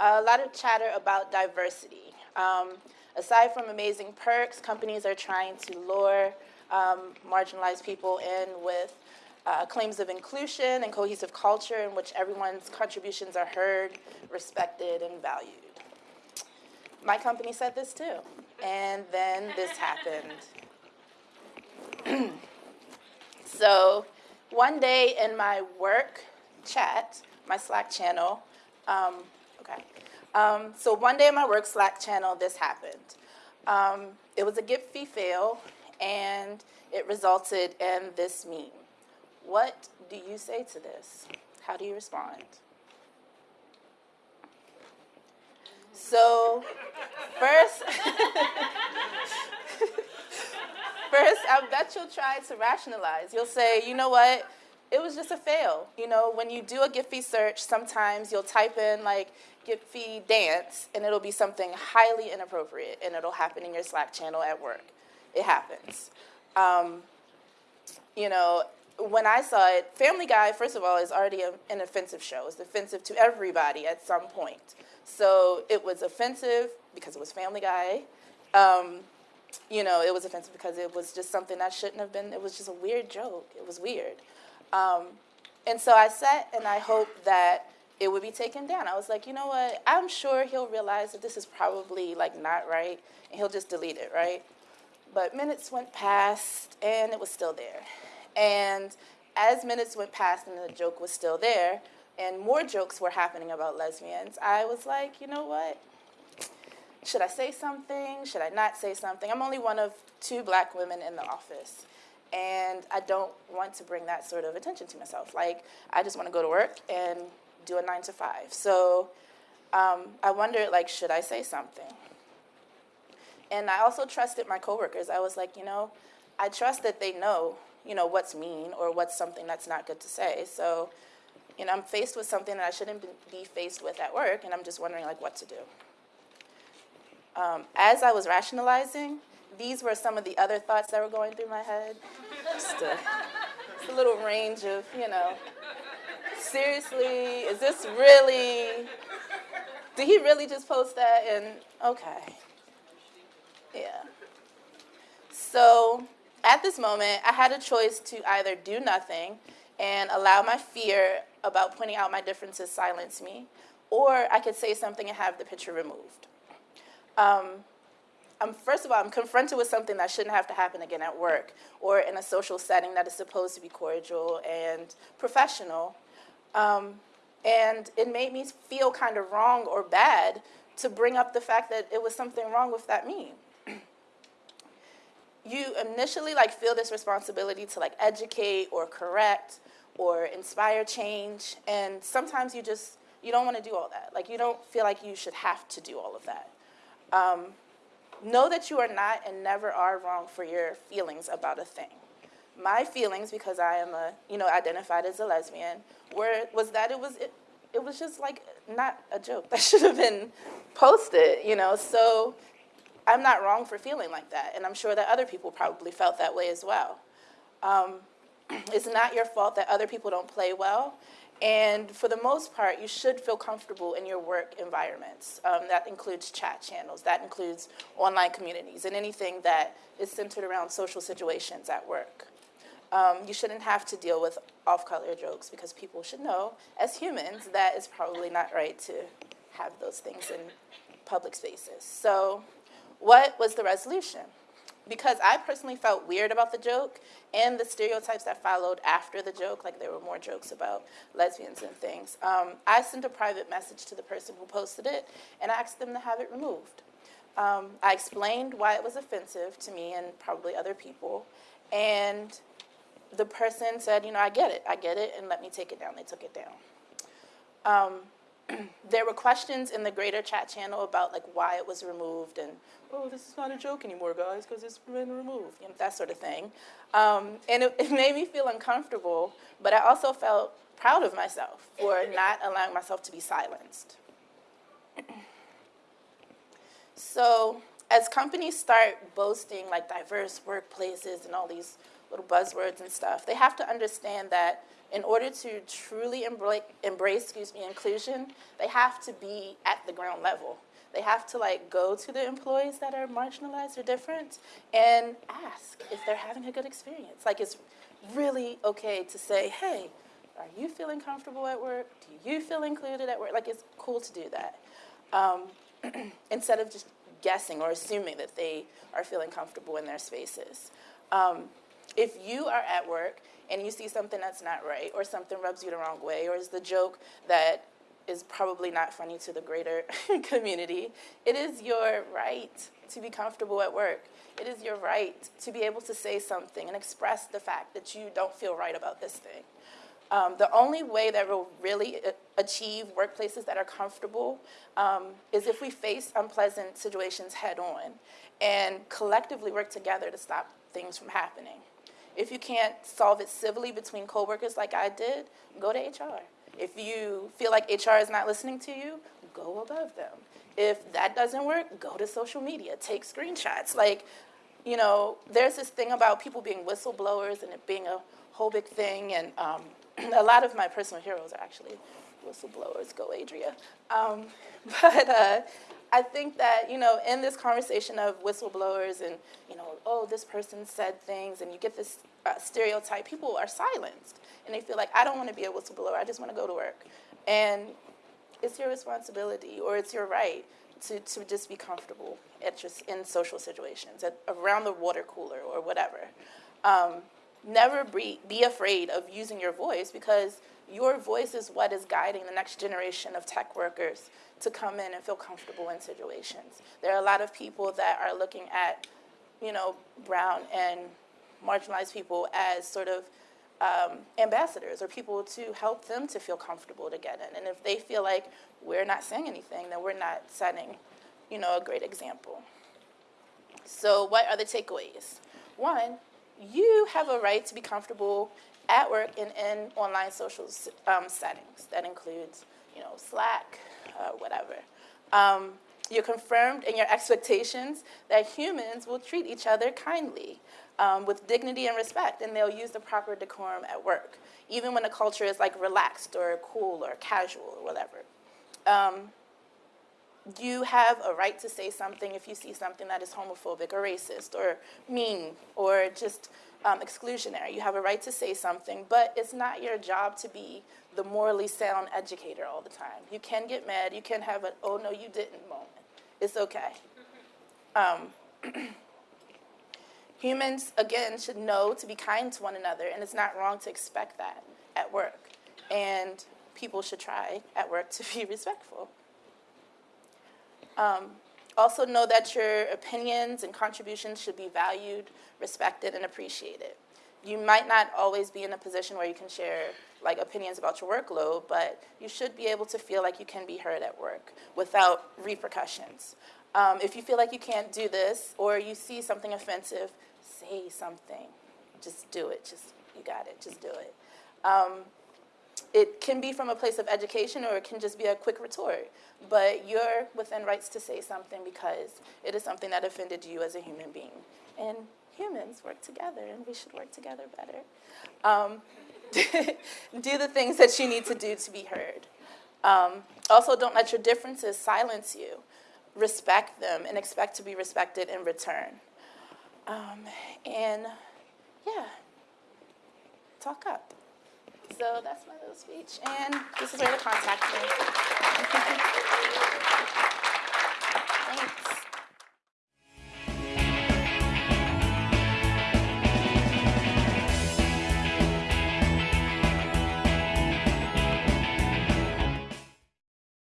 A lot of chatter about diversity. Um, aside from amazing perks, companies are trying to lure um, marginalized people in with uh, claims of inclusion and cohesive culture in which everyone's contributions are heard, respected, and valued. My company said this too. And then this happened. so one day in my work chat, my Slack channel, um, okay, um, so one day in my work Slack channel, this happened. Um, it was a Giphy fail, and it resulted in this meme. What do you say to this? How do you respond? So, first, first, I bet you'll try to rationalize. You'll say, you know what? It was just a fail. You know, when you do a Giphy search, sometimes you'll type in like Giphy dance, and it'll be something highly inappropriate, and it'll happen in your Slack channel at work. It happens. Um, you know, when I saw it, Family Guy, first of all, is already a, an offensive show. It's offensive to everybody at some point. So it was offensive because it was Family Guy. Um, you know, it was offensive because it was just something that shouldn't have been, it was just a weird joke. It was weird. Um, and so I sat and I hoped that it would be taken down. I was like, you know what, I'm sure he'll realize that this is probably like not right and he'll just delete it, right? But minutes went past and it was still there. And as minutes went past and the joke was still there, and more jokes were happening about lesbians, I was like, you know what? Should I say something? Should I not say something? I'm only one of two black women in the office. And I don't want to bring that sort of attention to myself. Like, I just want to go to work and do a nine to five. So um, I wondered, like, should I say something? And I also trusted my coworkers. I was like, you know, I trust that they know you know, what's mean or what's something that's not good to say. So, you know, I'm faced with something that I shouldn't be faced with at work, and I'm just wondering, like, what to do. Um, as I was rationalizing, these were some of the other thoughts that were going through my head. Just a, just a little range of, you know, seriously, is this really, did he really just post that? And okay, yeah. So at this moment, I had a choice to either do nothing and allow my fear about pointing out my differences silence me, or I could say something and have the picture removed. Um, I'm, first of all, I'm confronted with something that shouldn't have to happen again at work or in a social setting that is supposed to be cordial and professional. Um, and it made me feel kind of wrong or bad to bring up the fact that it was something wrong with that meme you initially like feel this responsibility to like educate or correct or inspire change and sometimes you just you don't want to do all that. Like you don't feel like you should have to do all of that. Um, know that you are not and never are wrong for your feelings about a thing my feelings because i am a you know identified as a lesbian were was that it was it, it was just like not a joke that should have been posted you know so I'm not wrong for feeling like that, and I'm sure that other people probably felt that way as well. Um, it's not your fault that other people don't play well, and for the most part, you should feel comfortable in your work environments. Um, that includes chat channels, that includes online communities, and anything that is centered around social situations at work. Um, you shouldn't have to deal with off-color jokes because people should know, as humans, that it's probably not right to have those things in public spaces. So what was the resolution? Because I personally felt weird about the joke and the stereotypes that followed after the joke, like there were more jokes about lesbians and things. Um, I sent a private message to the person who posted it and asked them to have it removed. Um, I explained why it was offensive to me and probably other people, and the person said, you know, I get it, I get it, and let me take it down. They took it down. Um, there were questions in the greater chat channel about like why it was removed and oh this is not a joke anymore guys because it's been removed you know, that sort of thing um, and it, it, made me feel uncomfortable but I also felt proud of myself for not allowing myself to be silenced so as companies start boasting like diverse workplaces and all these little buzzwords and stuff they have to understand that in order to truly embra- embrace, excuse me, inclusion, they have to be at the ground level. They have to like go to the employees that are marginalized or different and ask if they're having a good experience. Like it's really okay to say, hey, are you feeling comfortable at work? Do you feel included at work? Like it's cool to do that. Um, instead of just guessing or assuming that they are feeling comfortable in their spaces. Um, if you are at work and you see something that's not right or something rubs you the wrong way or is the joke that is probably not funny to the greater community, it is your right to be comfortable at work. It is your right to be able to say something and express the fact that you don't feel right about this thing. Um, the only way that we'll really uh, achieve workplaces that are comfortable um, is if we face unpleasant situations head on and collectively work together to stop things from happening. If you can't solve it civilly between coworkers like I did, go to HR. If you feel like HR is not listening to you, go above them. If that doesn't work, go to social media, take screenshots. Like, you know, there's this thing about people being whistleblowers and it being a whole big thing, and um, a lot of my personal heroes are actually whistleblowers. Go, Adria. Um, but uh, I think that, you know, in this conversation of whistleblowers and, you know, oh, this person said things, and you get this uh, stereotype, people are silenced. And they feel like, I don't want to be a whistleblower, I just want to go to work. And it's your responsibility or it's your right to, to just be comfortable at just in social situations, at, around the water cooler or whatever. Um, never be, be afraid of using your voice because your voice is what is guiding the next generation of tech workers to come in and feel comfortable in situations. There are a lot of people that are looking at, you know, brown and marginalized people as sort of um, ambassadors or people to help them to feel comfortable to get in. And if they feel like we're not saying anything, then we're not setting, you know, a great example. So what are the takeaways? One, you have a right to be comfortable at work and in online social um, settings. That includes, you know, Slack, uh, whatever. Um, you're confirmed in your expectations that humans will treat each other kindly, um, with dignity and respect, and they'll use the proper decorum at work, even when the culture is like relaxed or cool or casual or whatever. You have a right to say something if you see something that is homophobic or racist or mean or just um, exclusionary. You have a right to say something, but it's not your job to be the morally sound educator all the time. You can get mad. You can have an, oh, no, you didn't moment. It's okay. Um, humans, again, should know to be kind to one another, and it's not wrong to expect that at work. And people should try at work to be respectful. Um, also know that your opinions and contributions should be valued, respected, and appreciated. You might not always be in a position where you can share like opinions about your workload, but you should be able to feel like you can be heard at work without repercussions. Um, if you feel like you can't do this or you see something offensive, say something. Just do it. Just you got it. Just do it. Um, it can be from a place of education or it can just be a quick retort. But you're within rights to say something because it is something that offended you as a human being. And humans work together and we should work together better. Um, do the things that you need to do to be heard. Um, also, don't let your differences silence you. Respect them and expect to be respected in return. Um, and yeah, talk up. So that's my little speech, and this is where to contact me. Thanks.